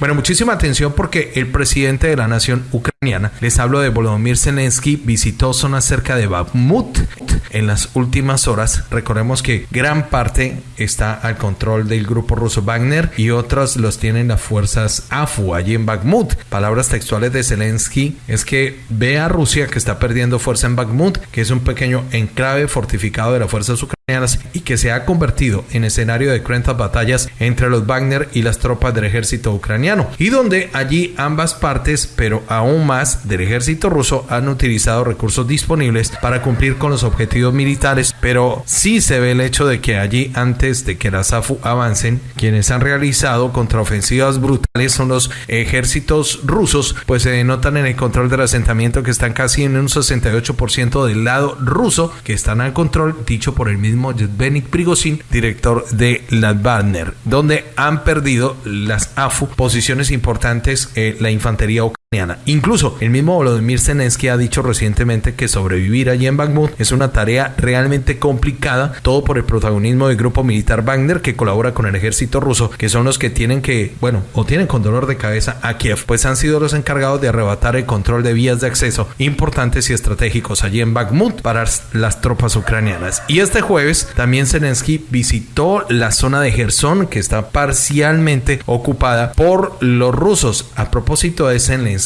Bueno, muchísima atención porque el presidente de la nación ucraniana, les hablo de Volodymyr Zelensky, visitó zonas cerca de Bakhmut en las últimas horas. Recordemos que gran parte está al control del grupo ruso Wagner y otros los tienen las fuerzas AFU allí en Bakhmut. Palabras textuales de Zelensky es que ve a Rusia que está perdiendo fuerza en Bakhmut, que es un pequeño enclave fortificado de las fuerzas ucranianas y que se ha convertido en escenario de cruentas batallas entre los Wagner y las tropas del ejército ucraniano y donde allí ambas partes, pero aún más del ejército ruso, han utilizado recursos disponibles para cumplir con los objetivos militares, pero sí se ve el hecho de que allí antes de que las AFU avancen, quienes han realizado contraofensivas brutales son los ejércitos rusos, pues se denotan en el control del asentamiento que están casi en un 68% del lado ruso, que están al control, dicho por el mismo Yevgeny Prigozhin, director de la Wagner, donde han perdido las AFU posiciones importantes la infantería Incluso el mismo Volodymyr Zelensky ha dicho recientemente que sobrevivir allí en Bakhmut es una tarea realmente complicada, todo por el protagonismo del grupo militar Wagner que colabora con el ejército ruso, que son los que tienen que, bueno, o tienen con dolor de cabeza a Kiev, pues han sido los encargados de arrebatar el control de vías de acceso importantes y estratégicos allí en Bakhmut para las tropas ucranianas. Y este jueves también Zelensky visitó la zona de Gerson que está parcialmente ocupada por los rusos. A propósito de Zelensky,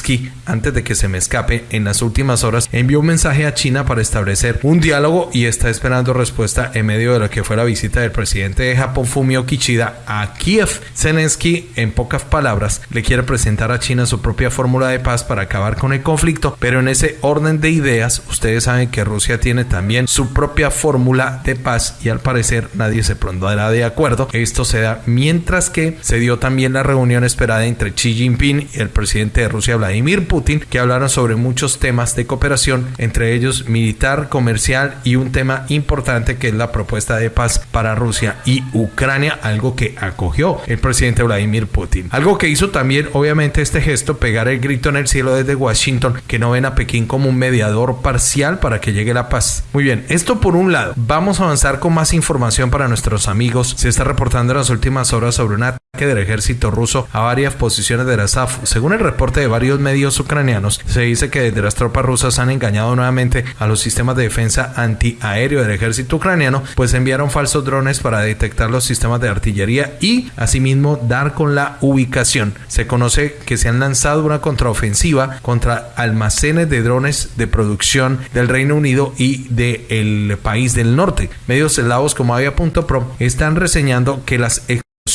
antes de que se me escape, en las últimas horas envió un mensaje a China para establecer un diálogo y está esperando respuesta en medio de lo que fue la visita del presidente de Japón, Fumio Kishida, a Kiev. Zelensky, en pocas palabras, le quiere presentar a China su propia fórmula de paz para acabar con el conflicto, pero en ese orden de ideas, ustedes saben que Rusia tiene también su propia fórmula de paz y al parecer nadie se pondrá de acuerdo. Esto se da mientras que se dio también la reunión esperada entre Xi Jinping y el presidente de Rusia, Vladimir Putin, que hablaron sobre muchos temas de cooperación, entre ellos militar, comercial y un tema importante que es la propuesta de paz para Rusia y Ucrania, algo que acogió el presidente Vladimir Putin. Algo que hizo también, obviamente, este gesto, pegar el grito en el cielo desde Washington, que no ven a Pekín como un mediador parcial para que llegue la paz. Muy bien, esto por un lado. Vamos a avanzar con más información para nuestros amigos. Se está reportando en las últimas horas sobre un ataque del ejército ruso a varias posiciones de la SAF. Según el reporte de varios medios ucranianos, se dice que desde las tropas rusas han engañado nuevamente a los sistemas de defensa antiaéreo del ejército ucraniano, pues enviaron falsos drones para detectar los sistemas de artillería y asimismo dar con la ubicación. Se conoce que se han lanzado una contraofensiva contra almacenes de drones de producción del Reino Unido y del país del norte. Medios eslavos como Avia.pro están reseñando que las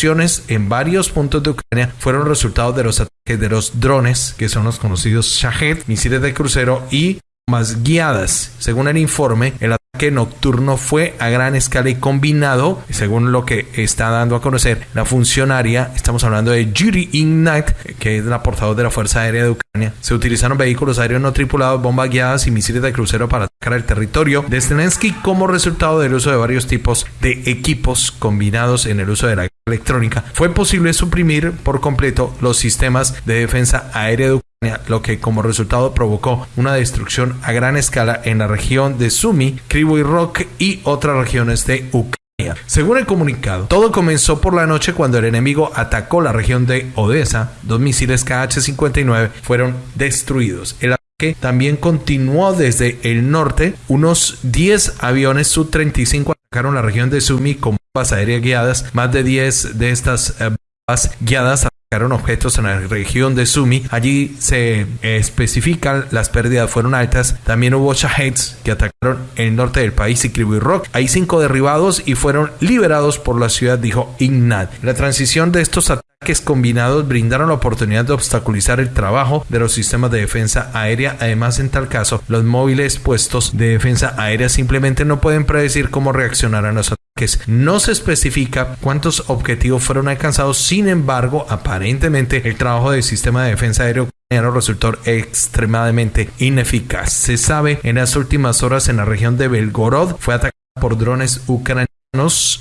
en varios puntos de Ucrania fueron resultados de los ataques de los drones, que son los conocidos Shahed, misiles de crucero y más guiadas. Según el informe, el ataque nocturno fue a gran escala y combinado, según lo que está dando a conocer la funcionaria, estamos hablando de Yuri Ignat, que es la portavoz de la Fuerza Aérea de Ucrania. Se utilizaron vehículos aéreos no tripulados, bombas guiadas y misiles de crucero para atacar el territorio de Zelensky como resultado del uso de varios tipos de equipos combinados en el uso de la electrónica, fue posible suprimir por completo los sistemas de defensa aérea de Ucrania, lo que como resultado provocó una destrucción a gran escala en la región de Sumy, Kryvyi Rock y otras regiones de Ucrania. Según el comunicado, todo comenzó por la noche cuando el enemigo atacó la región de Odessa. Dos misiles KH-59 fueron destruidos. El ataque también continuó desde el norte. Unos 10 aviones Su-35 atacaron la región de Sumy con bombas aéreas guiadas. Más de 10 de estas eh, bombas guiadas objetos en la región de Sumi. Allí se especifican las pérdidas fueron altas. También hubo Shaheds que atacaron el norte del país y Kryvyi Rock. Hay cinco derribados y fueron liberados por la ciudad, dijo Ignat. La transición de estos ataques combinados brindaron la oportunidad de obstaculizar el trabajo de los sistemas de defensa aérea. Además, en tal caso, los móviles puestos de defensa aérea simplemente no pueden predecir cómo reaccionarán los ataques. No se especifica cuántos objetivos fueron alcanzados, sin embargo, aparentemente el trabajo del sistema de defensa aéreo resultó extremadamente ineficaz. Se sabe en las últimas horas en la región de Belgorod fue atacada por drones ucranianos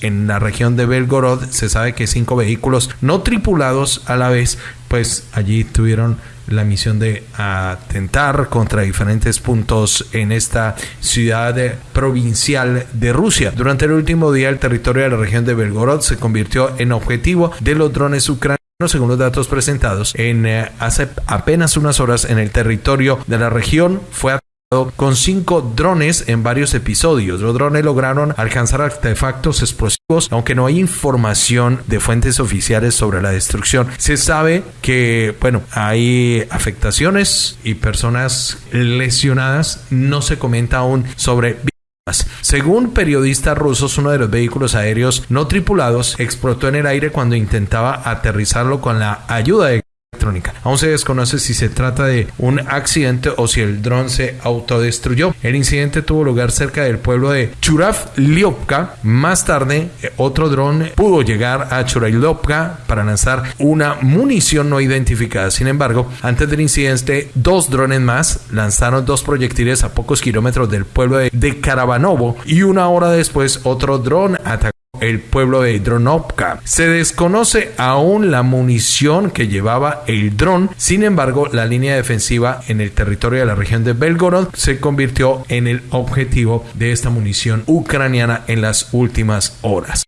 en la región de Belgorod se sabe que cinco vehículos no tripulados a la vez, pues allí tuvieron la misión de atentar contra diferentes puntos en esta ciudad provincial de Rusia. Durante el último día, el territorio de la región de Belgorod se convirtió en objetivo de los drones ucranianos según los datos presentados en eh, hace apenas unas horas en el territorio de la región fue con cinco drones en varios episodios. Los drones lograron alcanzar artefactos explosivos, aunque no hay información de fuentes oficiales sobre la destrucción. Se sabe que, bueno, hay afectaciones y personas lesionadas. No se comenta aún sobre según periodistas rusos, uno de los vehículos aéreos no tripulados explotó en el aire cuando intentaba aterrizarlo con la ayuda de Aún se desconoce si se trata de un accidente o si el dron se autodestruyó. El incidente tuvo lugar cerca del pueblo de Churav-Liopka. Más tarde, otro dron pudo llegar a Churav-Liopka para lanzar una munición no identificada. Sin embargo, antes del incidente, dos drones más lanzaron dos proyectiles a pocos kilómetros del pueblo de Karabanovo y una hora después otro dron atacó el pueblo de Dronovka. Se desconoce aún la munición que llevaba el dron, sin embargo la línea defensiva en el territorio de la región de Belgorod se convirtió en el objetivo de esta munición ucraniana en las últimas horas.